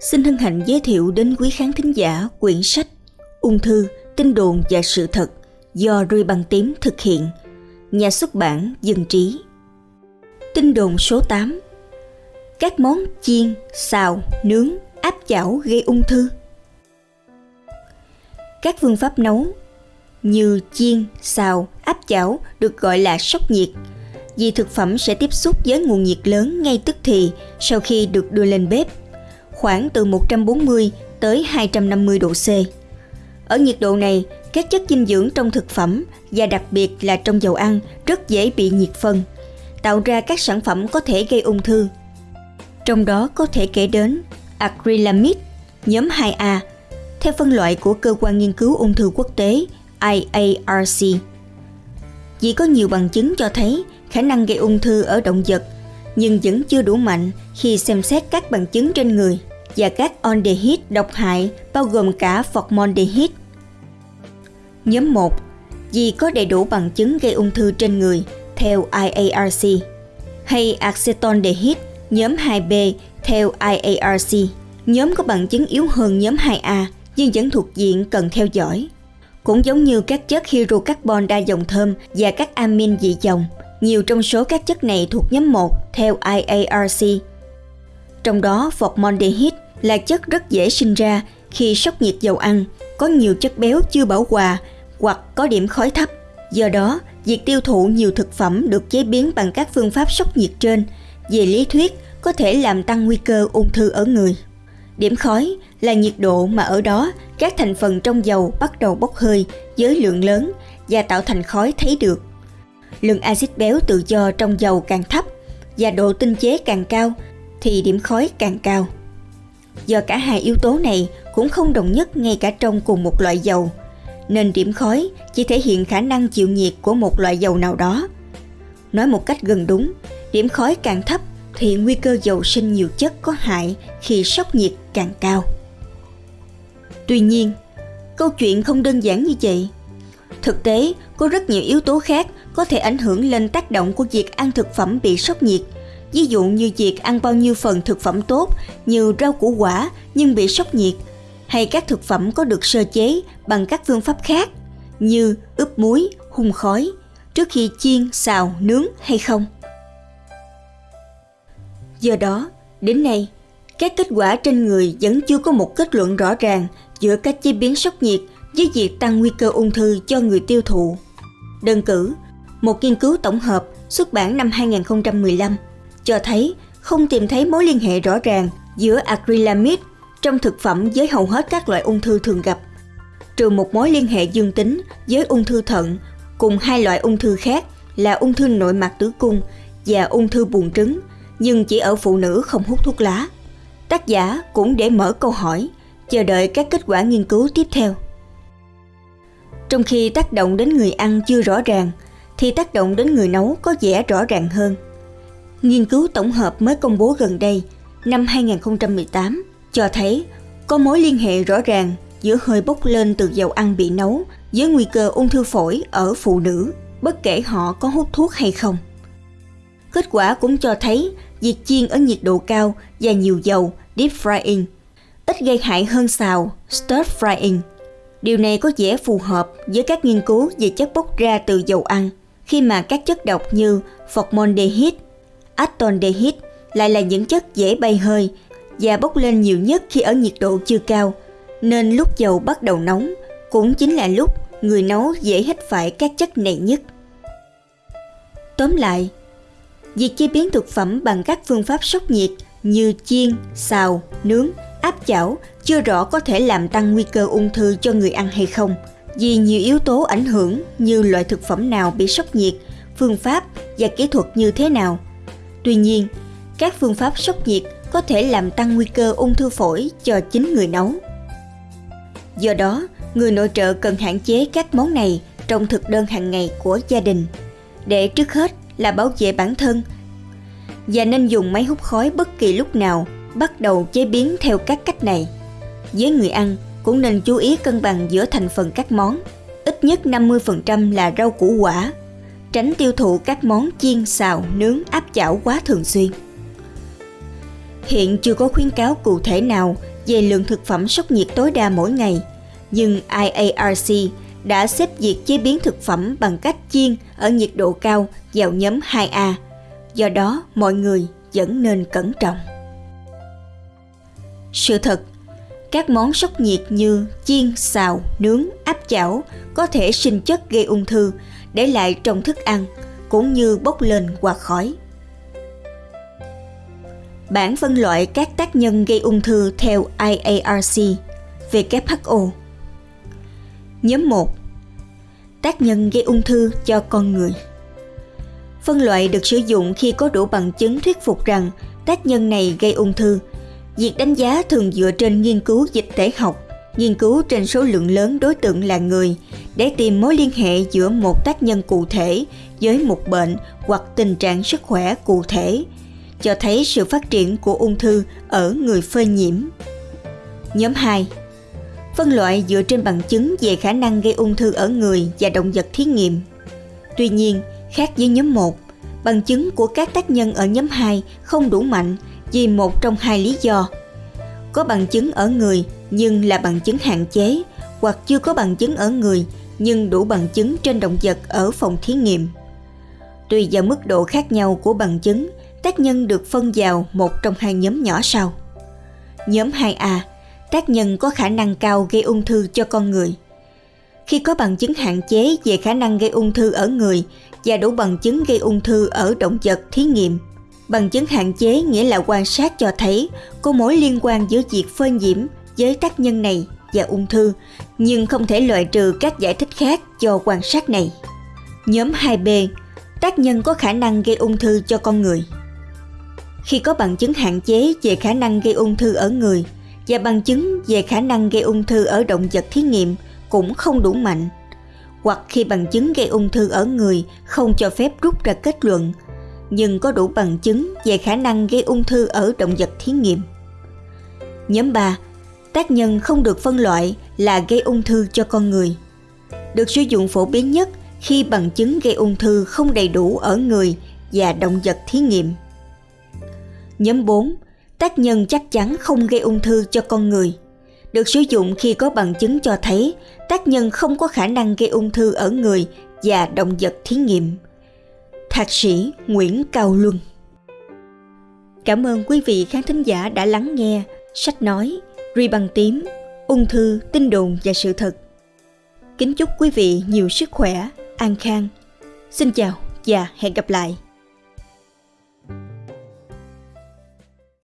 xin hân hạnh giới thiệu đến quý khán thính giả quyển sách Ung thư, tin đồn và sự thật do rui Băng Tím thực hiện, nhà xuất bản Dân Trí. Tin đồn số 8 Các món chiên, xào, nướng, áp chảo gây ung thư. Các phương pháp nấu như chiên, xào, áp chảo được gọi là sốc nhiệt. Vì thực phẩm sẽ tiếp xúc với nguồn nhiệt lớn ngay tức thì sau khi được đưa lên bếp khoảng từ 140 tới 250 độ C. Ở nhiệt độ này, các chất dinh dưỡng trong thực phẩm và đặc biệt là trong dầu ăn rất dễ bị nhiệt phân, tạo ra các sản phẩm có thể gây ung thư. Trong đó có thể kể đến acrylamide, nhóm 2A, theo phân loại của Cơ quan Nghiên cứu Ung thư Quốc tế IARC. Chỉ có nhiều bằng chứng cho thấy khả năng gây ung thư ở động vật nhưng vẫn chưa đủ mạnh khi xem xét các bằng chứng trên người và các aldehyde độc hại bao gồm cả formaldehyde. Nhóm 1. Vì có đầy đủ bằng chứng gây ung thư trên người theo IARC hay acetaldehyde nhóm 2B theo IARC. Nhóm có bằng chứng yếu hơn nhóm 2A nhưng vẫn thuộc diện cần theo dõi. Cũng giống như các chất hydrocarbon đa dòng thơm và các amin dị dòng, nhiều trong số các chất này thuộc nhóm 1 theo IARC. Trong đó, formaldehyde là chất rất dễ sinh ra khi sốc nhiệt dầu ăn, có nhiều chất béo chưa bảo hòa hoặc có điểm khói thấp. Do đó, việc tiêu thụ nhiều thực phẩm được chế biến bằng các phương pháp sốc nhiệt trên, về lý thuyết có thể làm tăng nguy cơ ung thư ở người. Điểm khói là nhiệt độ mà ở đó các thành phần trong dầu bắt đầu bốc hơi với lượng lớn và tạo thành khói thấy được. Lượng axit béo tự do trong dầu càng thấp và độ tinh chế càng cao thì điểm khói càng cao. Do cả hai yếu tố này cũng không đồng nhất ngay cả trong cùng một loại dầu, nên điểm khói chỉ thể hiện khả năng chịu nhiệt của một loại dầu nào đó. Nói một cách gần đúng, điểm khói càng thấp thì nguy cơ dầu sinh nhiều chất có hại khi sốc nhiệt càng cao. Tuy nhiên, câu chuyện không đơn giản như vậy. Thực tế, có rất nhiều yếu tố khác có thể ảnh hưởng lên tác động của việc ăn thực phẩm bị sốc nhiệt. Ví dụ như việc ăn bao nhiêu phần thực phẩm tốt như rau củ quả nhưng bị sốc nhiệt, hay các thực phẩm có được sơ chế bằng các phương pháp khác như ướp muối, hun khói trước khi chiên, xào, nướng hay không. Do đó, đến nay, các kết quả trên người vẫn chưa có một kết luận rõ ràng giữa các chế biến sốc nhiệt với việc tăng nguy cơ ung thư cho người tiêu thụ. Đơn cử, một nghiên cứu tổng hợp xuất bản năm 2015 cho thấy không tìm thấy mối liên hệ rõ ràng giữa acrylamide trong thực phẩm với hầu hết các loại ung thư thường gặp, trừ một mối liên hệ dương tính với ung thư thận cùng hai loại ung thư khác là ung thư nội mạc tử cung và ung thư buồng trứng, nhưng chỉ ở phụ nữ không hút thuốc lá. Tác giả cũng để mở câu hỏi, chờ đợi các kết quả nghiên cứu tiếp theo. Trong khi tác động đến người ăn chưa rõ ràng, thì tác động đến người nấu có vẻ rõ ràng hơn. Nghiên cứu tổng hợp mới công bố gần đây, năm 2018, cho thấy có mối liên hệ rõ ràng giữa hơi bốc lên từ dầu ăn bị nấu với nguy cơ ung thư phổi ở phụ nữ, bất kể họ có hút thuốc hay không. Kết quả cũng cho thấy việc chiên ở nhiệt độ cao và nhiều dầu deep frying ít gây hại hơn xào stir frying. Điều này có vẻ phù hợp với các nghiên cứu về chất bốc ra từ dầu ăn khi mà các chất độc như formaldehyde, acetaldehyde lại là những chất dễ bay hơi và bốc lên nhiều nhất khi ở nhiệt độ chưa cao, nên lúc dầu bắt đầu nóng cũng chính là lúc người nấu dễ hít phải các chất này nhất. Tóm lại, việc chế biến thực phẩm bằng các phương pháp sốc nhiệt như chiên, xào, nướng, áp chảo chưa rõ có thể làm tăng nguy cơ ung thư cho người ăn hay không, vì nhiều yếu tố ảnh hưởng như loại thực phẩm nào bị sốc nhiệt, phương pháp và kỹ thuật như thế nào. Tuy nhiên, các phương pháp sốc nhiệt có thể làm tăng nguy cơ ung thư phổi cho chính người nấu. Do đó, người nội trợ cần hạn chế các món này trong thực đơn hàng ngày của gia đình để trước hết là bảo vệ bản thân và nên dùng máy hút khói bất kỳ lúc nào bắt đầu chế biến theo các cách này. Với người ăn cũng nên chú ý cân bằng giữa thành phần các món, ít nhất 50% là rau củ quả, tránh tiêu thụ các món chiên, xào, nướng, áp chảo quá thường xuyên. Hiện chưa có khuyến cáo cụ thể nào về lượng thực phẩm sốc nhiệt tối đa mỗi ngày, nhưng IARC đã xếp việc chế biến thực phẩm bằng cách chiên ở nhiệt độ cao vào nhóm 2A. Do đó, mọi người vẫn nên cẩn trọng. Sự thật, các món sốc nhiệt như chiên, xào, nướng, áp chảo có thể sinh chất gây ung thư để lại trong thức ăn cũng như bốc lên qua khói. Bản phân loại các tác nhân gây ung thư theo IARC, WHO. Nhóm 1. Tác nhân gây ung thư cho con người. Phân loại được sử dụng khi có đủ bằng chứng thuyết phục rằng tác nhân này gây ung thư. Việc đánh giá thường dựa trên nghiên cứu dịch tễ học, nghiên cứu trên số lượng lớn đối tượng là người để tìm mối liên hệ giữa một tác nhân cụ thể với một bệnh hoặc tình trạng sức khỏe cụ thể cho thấy sự phát triển của ung thư ở người phơi nhiễm. Nhóm 2 Phân loại dựa trên bằng chứng về khả năng gây ung thư ở người và động vật thí nghiệm. Tuy nhiên, khác với nhóm 1, bằng chứng của các tác nhân ở nhóm 2 không đủ mạnh vì một trong hai lý do. Có bằng chứng ở người nhưng là bằng chứng hạn chế hoặc chưa có bằng chứng ở người nhưng đủ bằng chứng trên động vật ở phòng thí nghiệm. Tùy vào mức độ khác nhau của bằng chứng tác nhân được phân vào một trong hai nhóm nhỏ sau. Nhóm 2A, tác nhân có khả năng cao gây ung thư cho con người. Khi có bằng chứng hạn chế về khả năng gây ung thư ở người và đủ bằng chứng gây ung thư ở động vật thí nghiệm, bằng chứng hạn chế nghĩa là quan sát cho thấy có mối liên quan giữa việc phơi nhiễm với tác nhân này và ung thư, nhưng không thể loại trừ các giải thích khác cho quan sát này. Nhóm 2B, tác nhân có khả năng gây ung thư cho con người khi có bằng chứng hạn chế về khả năng gây ung thư ở người và bằng chứng về khả năng gây ung thư ở động vật thí nghiệm cũng không đủ mạnh hoặc khi bằng chứng gây ung thư ở người không cho phép rút ra kết luận nhưng có đủ bằng chứng về khả năng gây ung thư ở động vật thí nghiệm. Nhóm 3. Tác nhân không được phân loại là gây ung thư cho con người. Được sử dụng phổ biến nhất khi bằng chứng gây ung thư không đầy đủ ở người và động vật thí nghiệm. Nhóm 4. Tác nhân chắc chắn không gây ung thư cho con người. Được sử dụng khi có bằng chứng cho thấy tác nhân không có khả năng gây ung thư ở người và động vật thí nghiệm. Thạc sĩ Nguyễn Cao Luân Cảm ơn quý vị khán thính giả đã lắng nghe sách nói Ri bằng tím, ung thư, tin đồn và sự thật. Kính chúc quý vị nhiều sức khỏe, an khang. Xin chào và hẹn gặp lại.